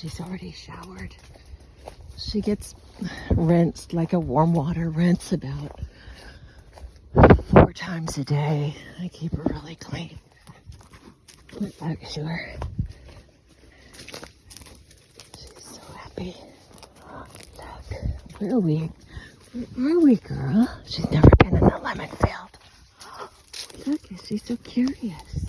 she's already showered. She gets rinsed like a warm water rinse about four times a day. I keep her really clean. Look back to her. She's so happy. Look, where are we? Where are we, girl? She's never been in the lemon field. Look, she's so curious.